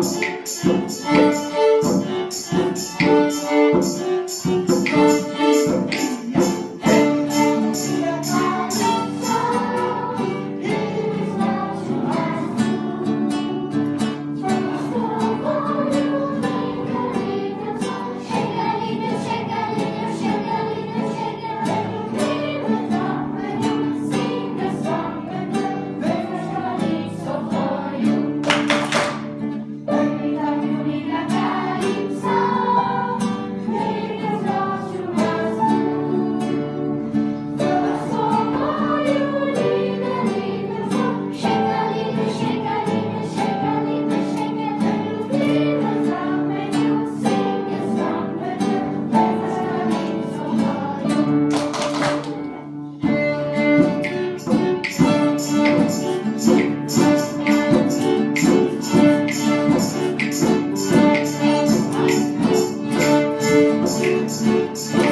Música. Thank you.